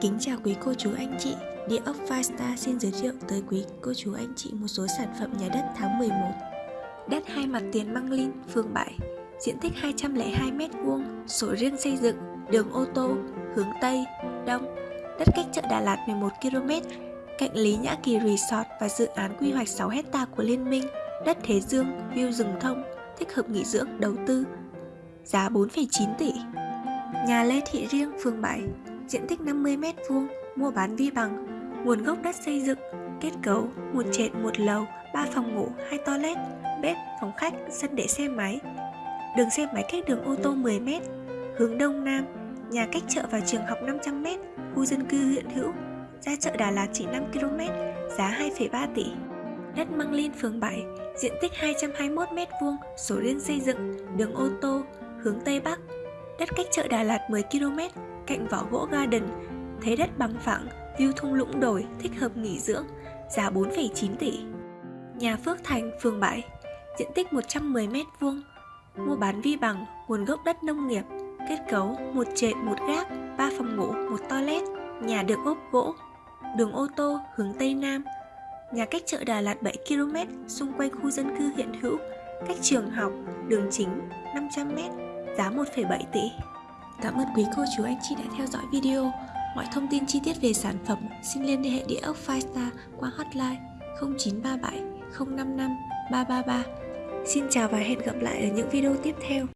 Kính chào quý cô chú anh chị, Địa ốc Five Star xin giới thiệu tới quý cô chú anh chị một số sản phẩm nhà đất tháng 11 Đất hai mặt tiền Măng Linh, phường 7, diện tích 202m2, sổ riêng xây dựng, đường ô tô, hướng Tây, Đông. Đất cách chợ Đà Lạt 11km, cạnh Lý Nhã Kỳ Resort và dự án quy hoạch 6 hecta của Liên minh. Đất Thế Dương, view rừng thông, thích hợp nghỉ dưỡng, đầu tư Giá 4,9 tỷ. Nhà Lê Thị Riêng, phường 7, diện tích 50m2, mua bán vi bằng, nguồn gốc đất xây dựng, kết cấu một trệt một lầu, 3 phòng ngủ, 2 toilet, bếp, phòng khách, sân để xe máy. Đường xe máy cách đường ô tô 10m, hướng đông nam, nhà cách chợ và trường học 500m, khu dân cư hiện hữu, ra chợ Đà Lạt chỉ 5km, giá 2,3 tỷ. Đất Măng Linh phường 7, diện tích 221m2, sổ riêng xây dựng, đường ô tô, hướng Tây Bắc, đất cách chợ Đà Lạt 10km, cạnh vỏ gỗ garden, thấy đất bằng phẳng, view thung lũng đồi, thích hợp nghỉ dưỡng, giá 4,9 tỷ. Nhà Phước Thành, phường 7, diện tích 110m2, mua bán vi bằng, nguồn gốc đất nông nghiệp, kết cấu một trệt một gác, 3 phòng ngủ, một toilet, nhà được ốp gỗ, đường ô tô hướng Tây Nam, nhà cách chợ Đà Lạt 7km, xung quanh khu dân cư hiện hữu, cách trường học, đường chính 500m, giá 1,7 tỷ. Cảm ơn quý cô chú anh chị đã theo dõi video. Mọi thông tin chi tiết về sản phẩm xin liên hệ địa ốc Firestar qua hotline 0937 055 333. Xin chào và hẹn gặp lại ở những video tiếp theo.